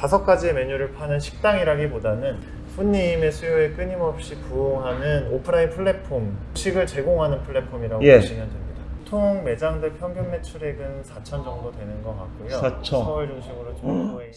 다섯 가지의 메뉴를 파는 식당이라기보다는 손님의 수요에 끊임없이 부응하는 오프라인 플랫폼, 식을 제공하는 플랫폼이라고 예. 보시면 됩니다. 보통 매장들 평균 매출액은 4천 정도 되는 것 같고요. 4천. 서울 중심으로 중부에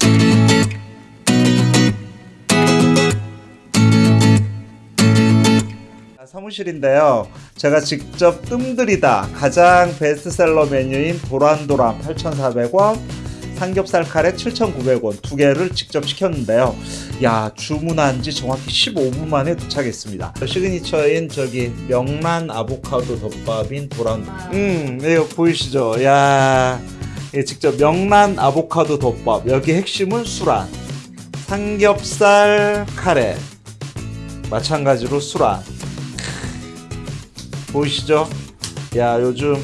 사무실인데요. 제가 직접 뜸들이다 가장 베스트셀러 메뉴인 도란도란 8,400원, 삼겹살 카레 7,900원 두 개를 직접 시켰는데요. 야 주문한 지 정확히 15분 만에 도착했습니다. 시그니처인 저기 명란 아보카도 덮밥인 도란. 음 이거 보이시죠? 야 예, 직접 명란 아보카도 덮밥 여기 핵심은 수란, 삼겹살 카레 마찬가지로 수란. 보이시죠? 야 요즘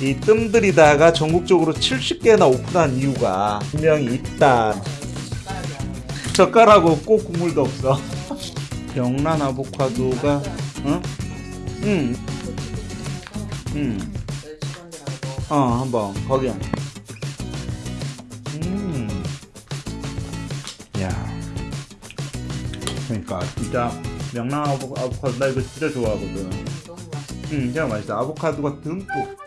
이 뜸들이다가 전국적으로 70개나 오픈한 이유가 분명히 있다. 젓가락 없고 국물도 없어. 명란 아보카도가 응? 응. 응. 어 한번 거기. 음. 야. 그러니까 진짜 명란 아보- 아보카도 나 이거 진짜 좋아하거든. 음, 진짜 맛있어. 아보카도가 듬뿍.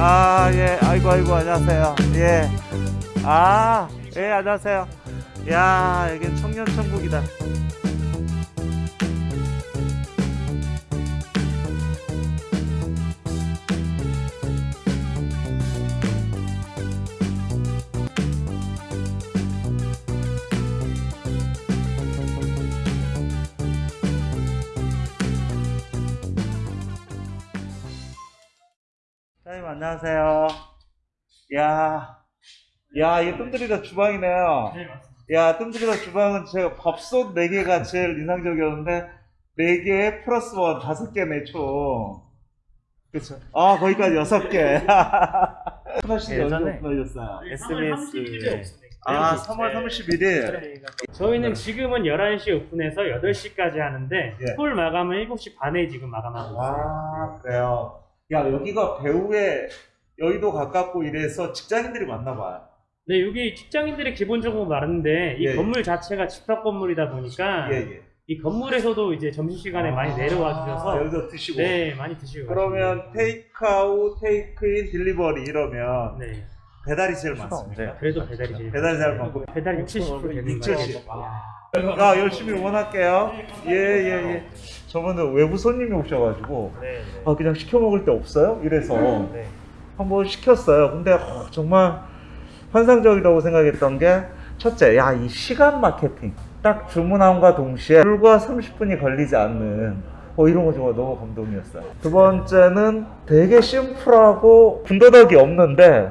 아, 예. 아이고, 아이고, 안녕하세요. 예. 아, 예, 안녕하세요. 야, 여긴 청년 천국이다. 사장님, 안녕하세요. 야, 야, 이게 뜸들이다 주방이네요. 네, 맞습니다. 야, 뜸들이다 주방은 제가 밥솥 4개가 제일 인상적이었는데, 4개 플러스 원 5개네, 총. 그쵸. 아, 거기까지 6개. 하나씩 예전에 오픈하셨어요? SBS 아, 3월 31일. 저희는 지금은 11시 오픈해서 8시까지 하는데 예. 홀 마감은 7시 반에 지금 마감하고 있어요. 아, 그래요. 야, 여기가 배우의 여의도 가깝고 이래서 직장인들이 많나 봐요. 네, 여기 직장인들이 기본적으로 많은데 이 예, 예. 건물 자체가 집합 건물이다 보니까 예, 예. 이 건물에서도 이제 점심시간에 많이 내려와 주셔서 아, 여기서 드시고. 네, 많이 드시고 그러면 테이크아웃, 테이크인, 딜리버리 이러면. 네, 배달이 제일 많습니다. 그래도 배달이 제일 배달이 제일 많고. 배달이 60, 70% 되는 6, 거예요. 70. 아, 열심히 응원할게요. 예, 예, 예. 저번에 외부 손님이 오셔가지고, 네, 아, 그냥 시켜 먹을 데 없어요? 이래서 네. 네. 한번 시켰어요. 근데 어, 정말 환상적이라고 생각했던 게, 첫째, 야, 이 시간 마케팅. 딱 주문함과 동시에 불과 30분이 걸리지 않는 어, 이런 거 정말 너무 감동이었어요. 두 번째는 되게 심플하고 군더더기 없는데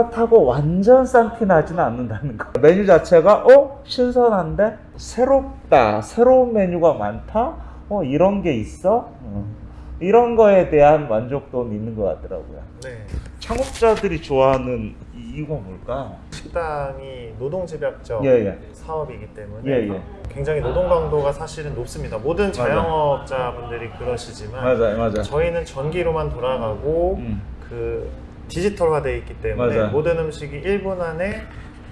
그렇다고 완전 싼티 나지는 않는다는 거. 메뉴 자체가 어 신선한데 새롭다, 새로운 메뉴가 많다. 어 이런 게 있어. 음. 이런 거에 대한 만족도는 있는 것 같더라고요. 네. 창업자들이 좋아하는 이- 이유가 뭘까? 식당이 노동집약적 예, 예. 사업이기 때문에 예, 예. 굉장히 노동 강도가 사실은 높습니다. 모든 자영업자분들이 그러시지만 맞아요, 맞아요. 저희는 전기로만 돌아가고 음. 그 디지털화되어 있기 때문에 맞아요. 모든 음식이 1분 안에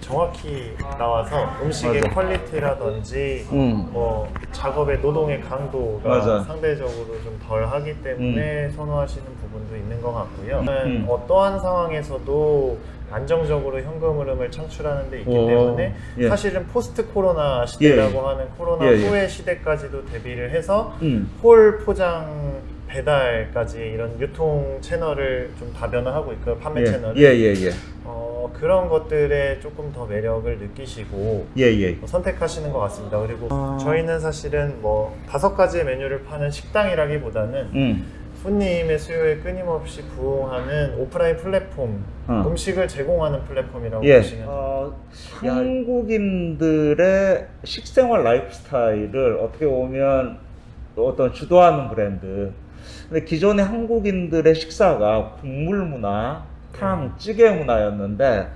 정확히 나와서 음식의 맞아. 퀄리티라든지 음. 뭐 작업의 노동의 강도가 맞아. 상대적으로 좀 덜하기 때문에 선호하시는 부분도 있는 것 같고요. 음. 어떠한 상황에서도 안정적으로 현금 흐름을 창출하는 데 있기 오. 때문에 예. 사실은 포스트 코로나 시대라고 예, 예. 하는 코로나 예, 예. 후의 시대까지도 대비를 해서 음. 홀 포장 배달까지 이런 유통 채널을 좀 다변화하고 있고 판매 예, 채널을 예, 예, 예. 어, 그런 것들에 조금 더 매력을 느끼시고 예, 예. 선택하시는 것 같습니다. 그리고 아. 저희는 사실은 뭐 다섯 가지의 메뉴를 파는 식당이라기보다는 음. 손님의 수요에 끊임없이 부응하는 오프라인 플랫폼, 어. 음식을 제공하는 플랫폼이라고 예. 보시면. 어, 한국인들의 식생활 라이프스타일을 어떻게 보면 어떤 주도하는 브랜드. 근데 기존의 한국인들의 식사가 국물 문화, 탕, 찌개 문화였는데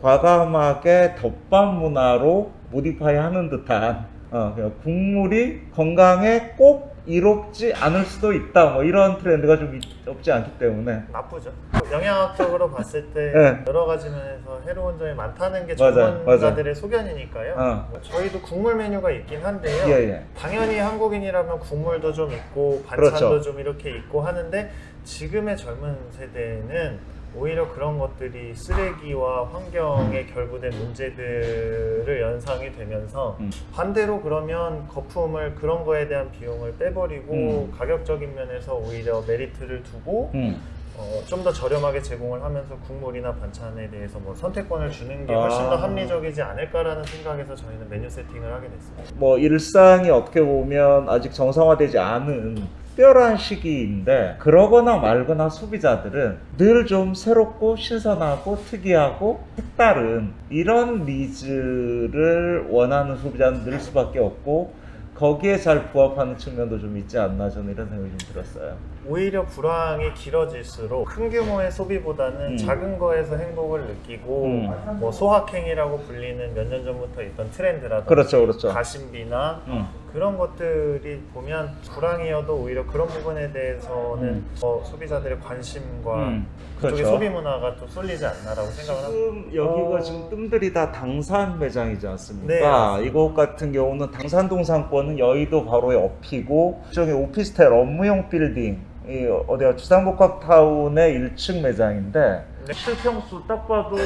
과감하게 덮밥 문화로 모디파이 하는 듯한 어, 그냥 국물이 건강에 꼭 이롭지 않을 수도 있다. 뭐 이런 트렌드가 좀 있- 없지 않기 때문에 나쁘죠. 영양학적으로 봤을 때 네. 여러 가지 면에서 해로운 점이 많다는 게 전문가들의 소견이니까요. 어. 뭐 저희도 국물 메뉴가 있긴 한데요. 예, 예. 당연히 한국인이라면 국물도 좀 있고 반찬도 그렇죠. 좀 이렇게 있고 하는데 지금의 젊은 세대는 오히려 그런 것들이 쓰레기와 환경에 결부된 문제들을 연상이 되면서 음. 반대로 그러면 거품을 그런 거에 대한 비용을 빼버리고 음. 가격적인 면에서 오히려 메리트를 두고 음. 어, 좀 더 저렴하게 제공을 하면서 국물이나 반찬에 대해서 뭐 선택권을 주는 게 훨씬 더 아. 합리적이지 않을까라는 생각에서 저희는 메뉴 세팅을 하게 됐습니다. 뭐 일상이 어떻게 보면 아직 정상화되지 않은 특별한 시기인데 그러거나 말거나 소비자들은 늘 좀 새롭고 신선하고 특이하고 색다른 이런 needs를 원하는 소비자는 늘 수밖에 없고 거기에 잘 부합하는 측면도 좀 있지 않나 저는 이런 생각이 좀 들었어요. 오히려 불황이 길어질수록 큰 규모의 소비보다는 음. 작은 거에서 행복을 느끼고 음. 뭐 소확행이라고 불리는 몇 년 전부터 있던 트렌드라든지 그렇죠, 그렇죠. 가심비나 음. 그런 것들이 보면 불황이어도 오히려 그런 부분에 대해서는 음. 더 소비자들의 관심과 음. 그쪽의 그렇죠. 소비 문화가 또 쏠리지 않나라고 생각을 합니다. 지금 여기가 어. 지금 뜸들이 다 당산 매장이지 않습니까? 네. 이곳 같은 경우는 당산동 상권은 여의도 바로 옆이고 저기 오피스텔 업무용 빌딩 이 어디야 주상복합타운의 1층 매장인데 네. 실평수 딱 봐도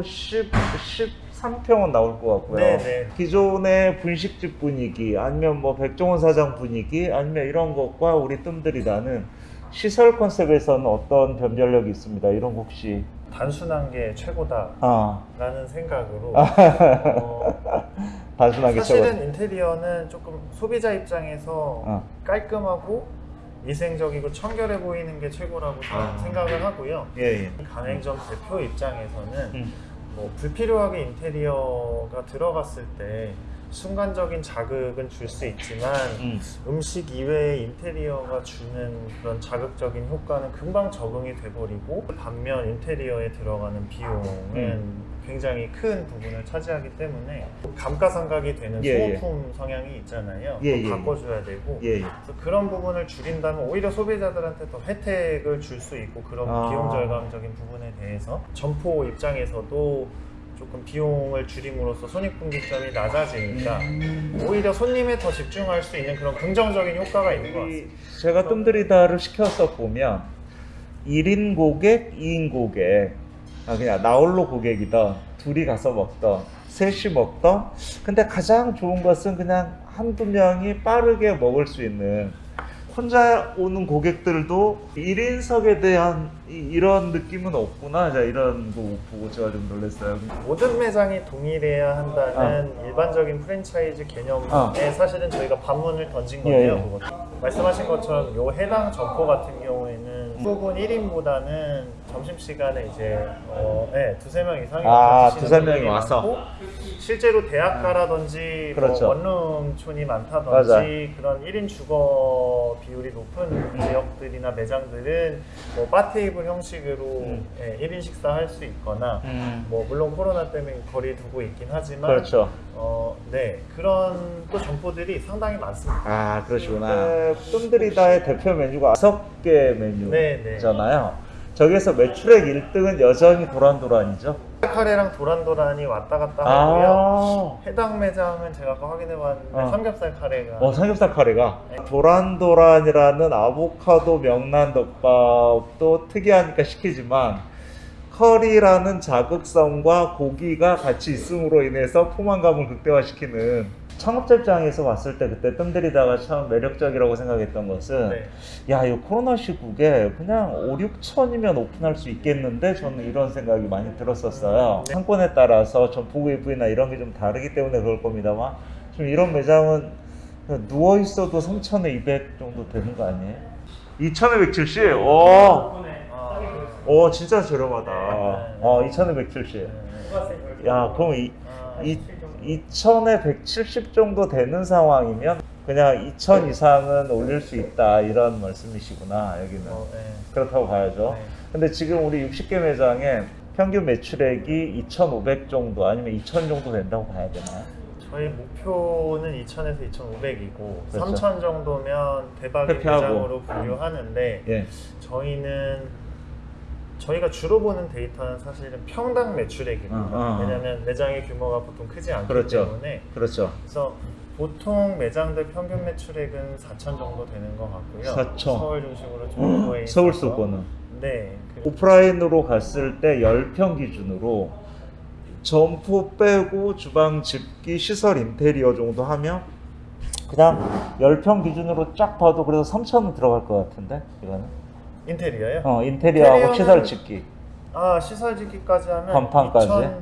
10, 13평은 나올 것 같고요. 네, 네. 기존의 분식집 분위기 아니면 뭐 백종원 사장 분위기 아니면 이런 것과 우리 뜸들이 나는 시설 컨셉에서는 어떤 변별력이 있습니다. 이런 거 혹시 단순한 게 최고다라는 아 생각으로 어, 단순하게 사실은 적어. 인테리어는 조금 소비자 입장에서 어. 깔끔하고 위생적이고 청결해 보이는 게 최고라고 아. 생각을 하고요. 예, 예. 가맹점 대표 입장에서는 음. 뭐 불필요하게 인테리어가 들어갔을 때 순간적인 자극은 줄 수 있지만 음. 음식 이외의 인테리어가 주는 그런 자극적인 효과는 금방 적응이 돼버리고 반면 인테리어에 들어가는 비용은 음. 굉장히 큰 부분을 차지하기 때문에 감가상각이 되는 예, 예. 소모품 성향이 있잖아요. 예, 또 예, 바꿔줘야 되고 예, 예. 그런 부분을 줄인다면 오히려 소비자들한테 더 혜택을 줄 수 있고 그런 아. 비용 절감적인 부분에 대해서 점포 입장에서도 조금 비용을 줄임으로써 손익분기점이 낮아지니까 음. 오히려 손님에 더 집중할 수 있는 그런 긍정적인 효과가 있는 것 같습니다. 제가 뜸들이다를 시켜서 보면 1인 고객, 2인 고객, 아 그냥 나홀로 고객이던 둘이 가서 먹던 셋이 먹던 근데 가장 좋은 것은 그냥 한두 명이 빠르게 먹을 수 있는 혼자 오는 고객들도 1인석에 대한 이, 런 느낌은 없구나 자 이런 거 보고 제가 좀 놀랐어요 모든 매장이 동일해야 한다는 일반적인 프랜차이즈 개념에 아. 사실은 저희가 반문을 던진 예, 건데요. 예. 말씀하신 것처럼 요 해당 점포 같은 경우에는 부분 1인보다는 점심시간에 이제 어, 네, 두세 명 이상이 아, 두세 명이 와서. 실제로 대학가라든지 그렇죠. 뭐 원룸촌이 많다든지 맞아. 그런 1인 주거 비율이 높은 지역 들이나 매장들은 뭐 바테이블 형식으로 음. 예, 1인 식사 할 수 있거나 음. 뭐 물론 코로나 때문에 거리 두고 있긴 하지만 그렇죠 어, 네 그런 또 점포들이 상당히 많습니다. 아 그러시구나. 뜸들이다의 대표 메뉴가 다섯 개 네, 메뉴잖아요. 저기에서 매출액 1등은 여전히 도란도란이죠. 카레랑 도란도란이 왔다 갔다 하고요. 아, 해당 매장은 제가 아까 확인해봤는데 어. 삼겹살 카레가 어 삼겹살 카레가 도란도란이라는 아보카도 명란 덮밥도 특이하니까 시키지만 커리라는 자극성과 고기가 같이 있음으로 인해서 포만감을 극대화시키는 창업자 입장에서 봤을 때 그때 뜸들이다가 참 매력적이라고 생각했던 것은 네. 야이 코로나 시국에 그냥 5, 6천이면 오픈할 수 있겠는데 저는 이런 생각이 많이 들었었어요 네. 상권에 따라서 점포구 일부나 이런 게 좀 다르기 때문에 그럴 겁니다만 좀 이런 매장은 누워 있어도 3,200 정도 되는 거 아니에요? 2,570? 오, 오 진짜 저렴하다 네. 어, 2,570 야 그럼 이, 이 2천에 170 정도 되는 상황이면 그냥 2000 이상은 올릴 수 있다 이런 말씀이시구나 여기는 어, 네. 그렇다고 봐야죠 네. 근데 지금 우리 60개 매장에 평균 매출액이 2,500 정도 아니면 2000 정도 된다고 봐야 되나요? 저희 목표는 2,000에서 2,500이고 그렇죠. 3,000 정도면 대박의 회피하고. 매장으로 분류하는데 예. 저희는 저희가 주로 보는 데이터는 사실은 평당 매출액입니다. 어, 어, 어. 왜냐하면 매장의 규모가 보통 크지 않기 그렇죠. 때문에 그렇죠. 그래서 보통 매장들 평균 매출액은 4천 정도 되는 것 같고요. 4천. 서울 중심으로 있어서 서울 수도권은 네. 오프라인으로 갔을 때 10평 기준으로 점포 빼고 주방 집기 시설 인테리어 정도 하면 그냥 10평 기준으로 쫙 봐도 그래도 3천은 들어갈 것 같은데 이거는 인테리어요? 어 인테리어하고 시설 짓기 아 시설 짓기까지 하면 건판까지? 2천,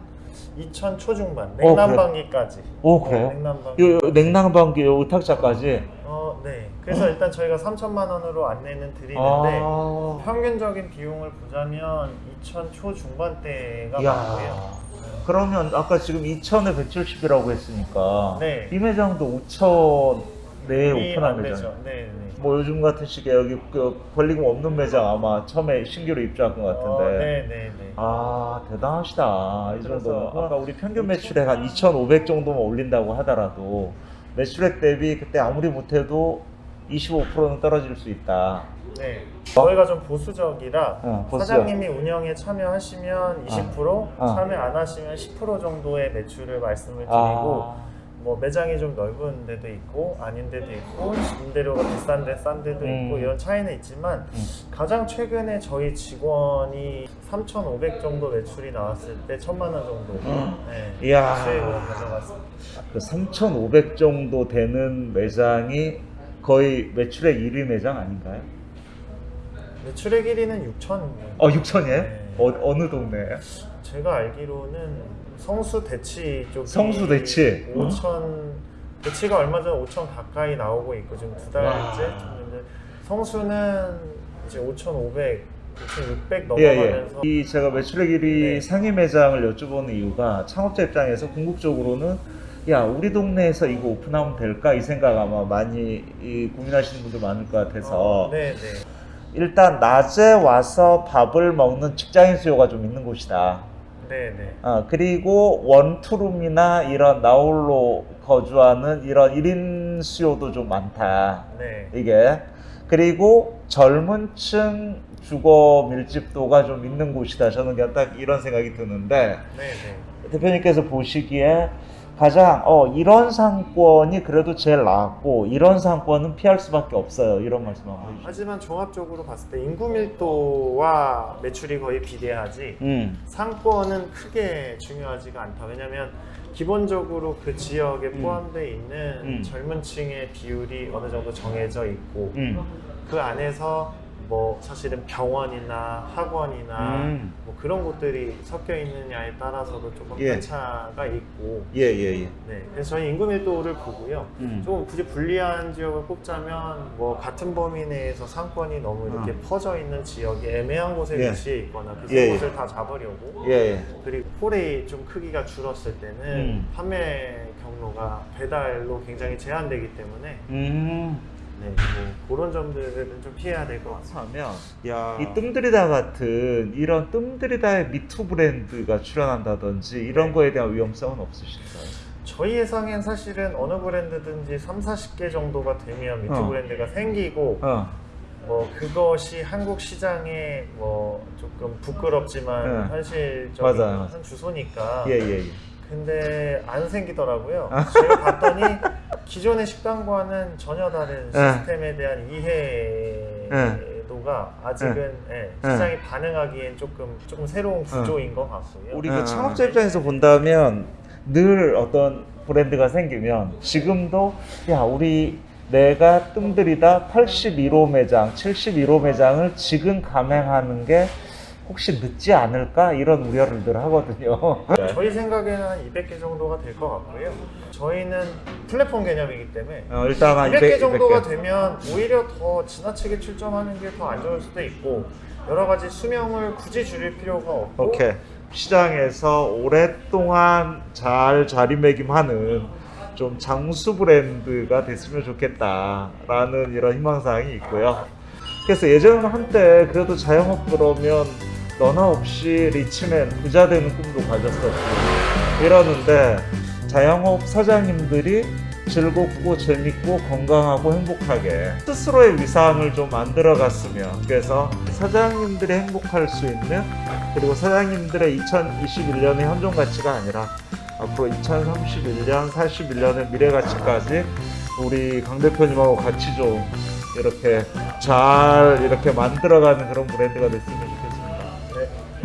2천 초중반. 냉난방기까지. 오 그래요? 냉난방기. 요, 요 냉난방기 요 의탁자까지 어, 네. 그래서 일단 저희가 3천만 원으로 안내는 드리는데 아 평균적인 비용을 보자면 2천 초중반대가. 많고요. 그러면 아까 지금 2천에 170이라고 했으니까 네. 이 매장도 5천 내에 이 오픈한 안 매장. 네, 네. 뭐 요즘 같은 시기에 여기 그 권리금 없는 매장 아마 처음에 신규로 입주한 것 같은데 어, 네, 네, 네. 아 대단하시다 이 정도면 아까 우리 평균 매출액 한 2,500 정도만 올린다고 하더라도 매출액 대비 그때 아무리 못해도 25%는 떨어질 수 있다 네. 저희가 좀 보수적이라 어. 사장님이 운영에 참여하시면 20%, 어. 참여 안 하시면 10% 정도의 매출을 말씀을 드리고 아, 뭐 매장이 좀 넓은 데도 있고 아닌 데도 있고 임대료가 비싼 데 싼 데도 있고 음. 이런 차이는 있지만 음. 가장 최근에 저희 직원이 3,500 정도 매출이 나왔을 때 1,000만 원 정도 네, 이야. 수익으로 가져갔습니다. 그 3,500 정도 되는 매장이 거의 매출액 1위 매장 아닌가요? 매출액 1위는 6,000. 어 6천이에요? 네. 어, 어느 동네예요? 제가 알기로는 성수 대치 쪽 성수 대치. 5천 대치가 얼마 전에 5천 가까이 나오고 있고 지금 두 달째 성수는 이제 5,500, 5,600 예, 예. 넘어가면서 이 제가 매출액 1위 네. 상위 매장을 여쭤보는 이유가 창업자 입장에서 궁극적으로는 야 우리 동네에서 이거 오픈하면 될까 이 생각 아마 많이 이 고민하시는 분들 많을 것 같아서 어, 네, 네. 일단 낮에 와서 밥을 먹는 직장인 수요가 좀 있는 곳이다. 네, 네. 어, 그리고 원투룸이나 이런 나홀로 거주하는 이런 1인 수요도 좀 많다. 네. 이게 그리고 젊은 층 주거 밀집도가 좀 있는 곳이다. 저는 그냥 딱 이런 생각이 드는데 네, 네. 대표님께서 보시기에 가장 어 이런 상권이 그래도 제일 나았고 이런 상권은 피할 수밖에 없어요. 이런 말씀 한번 해주시죠. 하지만 종합적으로 봤을 때 인구 밀도와 매출이 거의 비례하지 음, 상권은 크게 중요하지가 않다. 왜냐하면 기본적으로 그 지역에 음. 포함되어 있는 음. 젊은 층의 비율이 어느 정도 정해져 있고 음, 그 안에서 뭐 사실은 병원이나 학원이나 음. 뭐 그런 곳들이 섞여 있느냐에 따라서도 조금 예. 편차가 있고 예, 예, 예. 네 그래서 저희 인구 밀도를 보고요 음. 조금 굳이 불리한 지역을 꼽자면 뭐 같은 범위 내에서 상권이 너무 이렇게 음. 퍼져 있는 지역이 애매한 곳에 예. 위치해 있거나 그 예, 세 예. 곳을 다 잡으려고 예, 예. 그리고 홀이 좀 크기가 줄었을 때는 음. 판매 경로가 배달로 굉장히 제한되기 때문에 음. 네, 뭐 그런 점들은 좀 피해야 될 것. 하면 이 뜸들이다 같은 이런 뜸들이다의 미투 브랜드가 출연한다든지 이런 네. 거에 대한 위험성은 없으신가요? 저희 예상엔 사실은 어느 브랜드든지 3, 40개 정도가 되면 미투 어. 브랜드가 생기고 어, 뭐 그것이 한국 시장에 뭐 조금 부끄럽지만 네. 현실적인 맞아요. 한 주소니까 예, 예, 예. 근데 안 생기더라고요. 아. 제가 봤더니 기존의 식당과는 전혀 다른 네. 시스템에 대한 이해도가 아직은 예, 네. 시장이 반응하기엔 조금 조금 새로운 구조인 것 같고요. 우리 네. 그 창업자 입장에서 본다면 늘 어떤 브랜드가 생기면 지금도 야 우리 내가 뜸들이다 81호 매장, 71호 매장을 지금 감행하는 게 혹시 늦지 않을까 이런 우려를 늘 하거든요. 저희 생각에는 한 200개 정도가 될 것 같고요. 저희는 플랫폼 개념이기 때문에 어, 일단 한 200개 200, 정도가 200개. 되면 오히려 더 지나치게 출점하는 게 더 안 좋을 수도 있고 여러 가지 수명을 굳이 줄일 필요가 없고 오케이. 시장에서 오랫동안 잘 자리매김하는 좀 장수 브랜드가 됐으면 좋겠다라는 이런 희망사항이 있고요. 그래서 예전 한때 그래도 자영업 그러면 너나 없이 리치맨 부자 되는 꿈도 가졌었고 이러는데 자영업 사장님들이 즐겁고 재밌고 건강하고 행복하게 스스로의 위상을 좀 만들어 갔으면 그래서 사장님들이 행복할 수 있는 그리고 사장님들의 2021년의 현존 가치가 아니라 앞으로 2031년, 41년의 미래 가치까지 우리 강 대표님하고 같이 좀 이렇게 잘 이렇게 만들어가는 그런 브랜드가 됐으면 좋겠습니다.